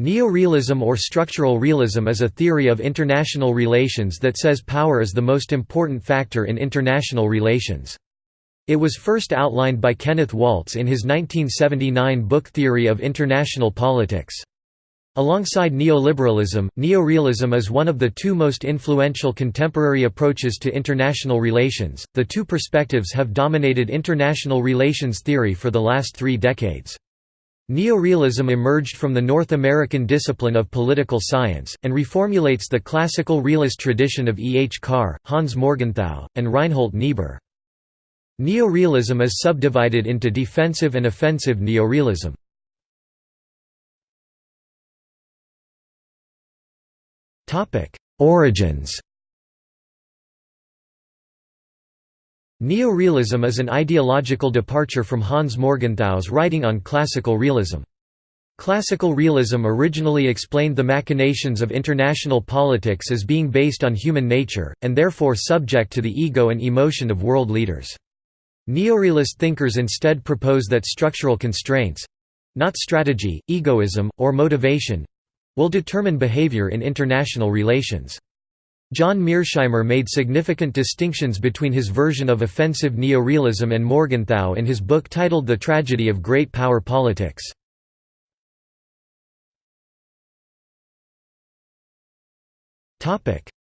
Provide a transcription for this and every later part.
Neorealism or structural realism is a theory of international relations that says power is the most important factor in international relations. It was first outlined by Kenneth Waltz in his 1979 book Theory of International Politics. Alongside neoliberalism, neorealism is one of the two most influential contemporary approaches to international relations. The two perspectives have dominated international relations theory for the last three decades. Neorealism emerged from the North American discipline of political science, and reformulates the classical realist tradition of E. H. Carr, Hans Morgenthau, and Reinhold Niebuhr. Neorealism is subdivided into defensive and offensive neorealism. Origins Neorealism is an ideological departure from Hans Morgenthau's writing on classical realism. Classical realism originally explained the machinations of international politics as being based on human nature, and therefore subject to the ego and emotion of world leaders. Neorealist thinkers instead propose that structural constraints—not strategy, egoism, or motivation—will determine behavior in international relations. John Mearsheimer made significant distinctions between his version of offensive neorealism and Morgenthau in his book titled The Tragedy of Great Power Politics.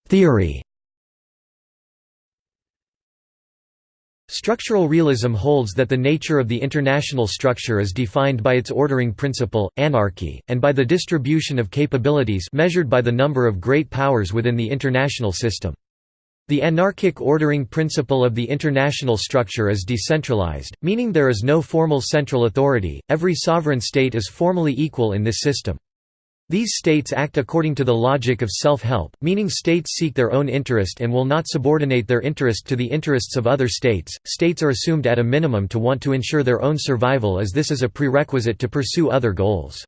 Theory Structural realism holds that the nature of the international structure is defined by its ordering principle, anarchy, and by the distribution of capabilities measured by the number of great powers within the international system. The anarchic ordering principle of the international structure is decentralized, meaning there is no formal central authority, every sovereign state is formally equal in this system. These states act according to the logic of self-help, meaning states seek their own interest and will not subordinate their interest to the interests of other states. States are assumed at a minimum to want to ensure their own survival as this is a prerequisite to pursue other goals.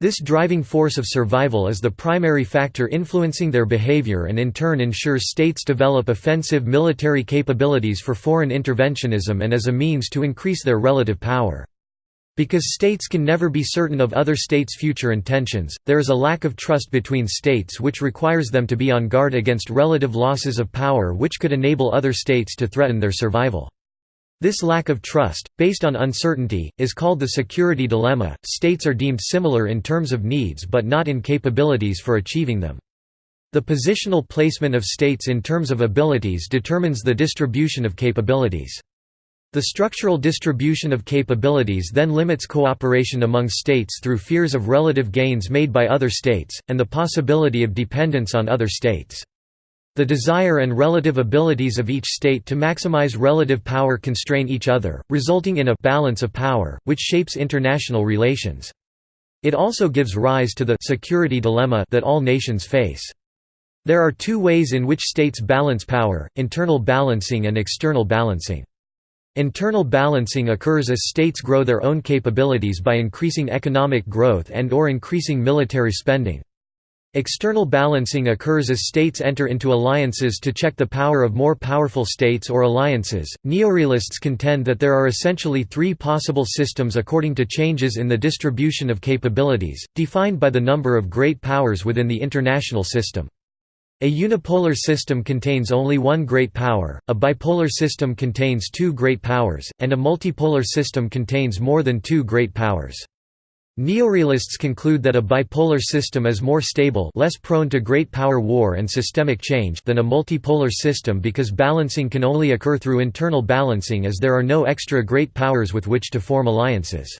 This driving force of survival is the primary factor influencing their behavior and in turn ensures states develop offensive military capabilities for foreign interventionism and as a means to increase their relative power. Because states can never be certain of other states' future intentions, there is a lack of trust between states which requires them to be on guard against relative losses of power which could enable other states to threaten their survival. This lack of trust, based on uncertainty, is called the security dilemma. States are deemed similar in terms of needs but not in capabilities for achieving them. The positional placement of states in terms of abilities determines the distribution of capabilities. The structural distribution of capabilities then limits cooperation among states through fears of relative gains made by other states, and the possibility of dependence on other states. The desire and relative abilities of each state to maximize relative power constrain each other, resulting in a «balance of power», which shapes international relations. It also gives rise to the «security dilemma» that all nations face. There are two ways in which states balance power, internal balancing and external balancing. Internal balancing occurs as states grow their own capabilities by increasing economic growth and or increasing military spending. External balancing occurs as states enter into alliances to check the power of more powerful states or alliances. Neorealists contend that there are essentially three possible systems according to changes in the distribution of capabilities, defined by the number of great powers within the international system. A unipolar system contains only one great power, a bipolar system contains two great powers, and a multipolar system contains more than two great powers. Neorealists conclude that a bipolar system is more stable less prone to great power war and systemic change than a multipolar system because balancing can only occur through internal balancing as there are no extra great powers with which to form alliances.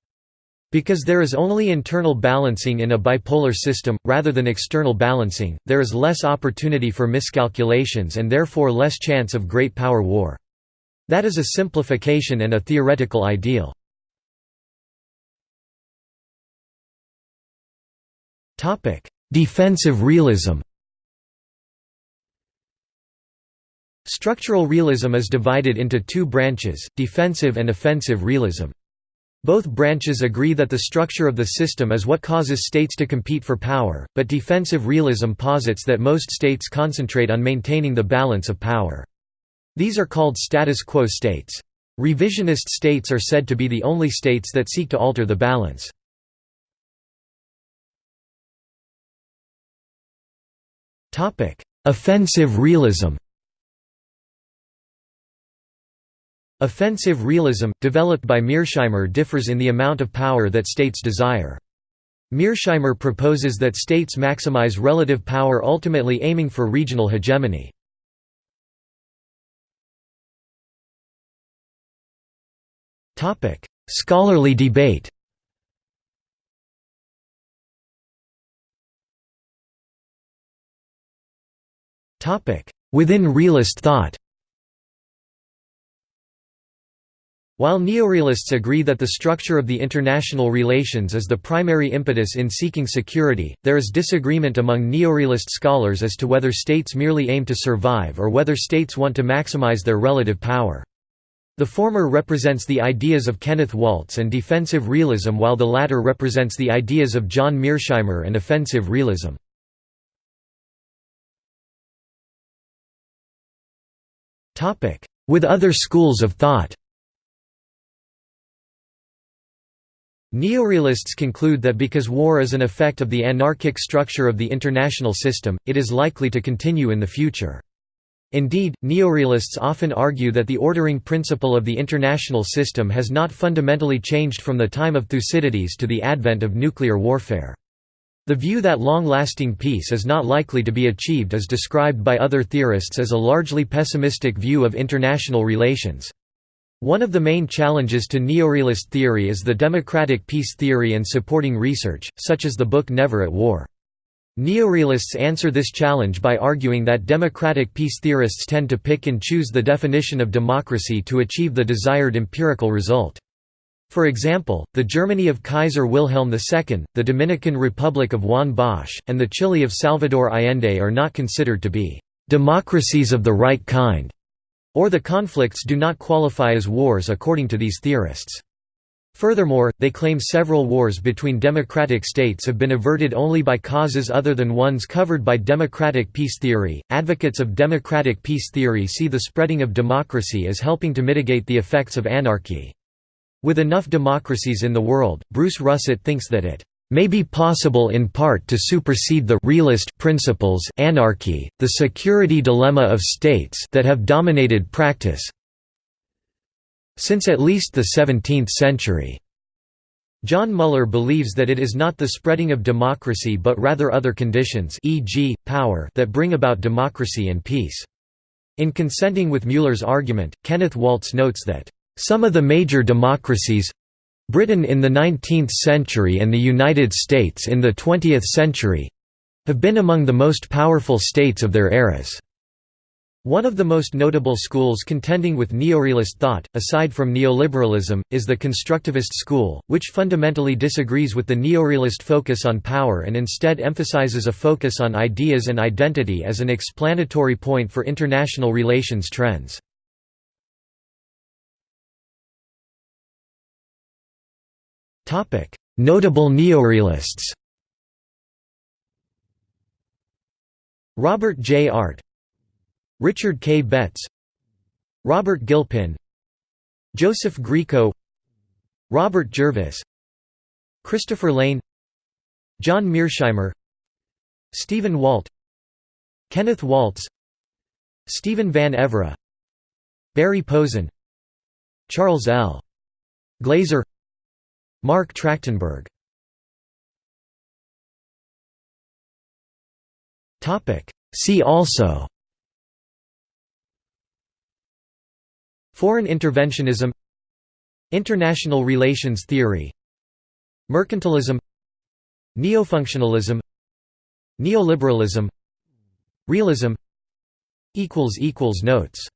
Because there is only internal balancing in a bipolar system, rather than external balancing, there is less opportunity for miscalculations and therefore less chance of great power war. That is a simplification and a theoretical ideal. Defensive realism Structural realism is divided into two branches, defensive and offensive realism. Both branches agree that the structure of the system is what causes states to compete for power, but defensive realism posits that most states concentrate on maintaining the balance of power. These are called status quo states. Revisionist states are said to be the only states that seek to alter the balance. Offensive realism Offensive realism, developed by Mearsheimer differs in the amount of power that states desire. Mearsheimer proposes that states maximize relative power ultimately aiming for regional hegemony. Scholarly debate Within realist thought While neorealists agree that the structure of the international relations is the primary impetus in seeking security, there is disagreement among neorealist scholars as to whether states merely aim to survive or whether states want to maximize their relative power. The former represents the ideas of Kenneth Waltz and defensive realism while the latter represents the ideas of John Mearsheimer and offensive realism. With other schools of thought Neorealists conclude that because war is an effect of the anarchic structure of the international system, it is likely to continue in the future. Indeed, neorealists often argue that the ordering principle of the international system has not fundamentally changed from the time of Thucydides to the advent of nuclear warfare. The view that long-lasting peace is not likely to be achieved is described by other theorists as a largely pessimistic view of international relations. One of the main challenges to neorealist theory is the democratic peace theory and supporting research, such as the book Never at War. Neorealists answer this challenge by arguing that democratic peace theorists tend to pick and choose the definition of democracy to achieve the desired empirical result. For example, the Germany of Kaiser Wilhelm II, the Dominican Republic of Juan Bosch, and the Chile of Salvador Allende are not considered to be «democracies of the right kind», or the conflicts do not qualify as wars according to these theorists. Furthermore, they claim several wars between democratic states have been averted only by causes other than ones covered by democratic peace theory. Advocates of democratic peace theory see the spreading of democracy as helping to mitigate the effects of anarchy. With enough democracies in the world, Bruce Russett thinks that it may be possible in part to supersede the realist principles anarchy, the security dilemma of states that have dominated practice since at least the 17th century. John Mueller believes that it is not the spreading of democracy but rather other conditions e.g., power that bring about democracy and peace. In consenting with Mueller's argument, Kenneth Waltz notes that some of the major democracies Britain in the 19th century and the United States in the 20th century have been among the most powerful states of their eras. One of the most notable schools contending with neorealist thought, aside from neoliberalism, is the constructivist school, which fundamentally disagrees with the neorealist focus on power and instead emphasizes a focus on ideas and identity as an explanatory point for international relations trends. Notable neorealists Robert J. Art Richard K. Betts Robert Gilpin Joseph Grieco Robert Jervis Christopher Layne John Mearsheimer Stephen Walt Kenneth Waltz Stephen Van Evera Barry Posen Charles L. Glaser Marc Trachtenberg. See also. Foreign interventionism. International relations theory. Mercantilism. Neofunctionalism. Neoliberalism. Realism. Notes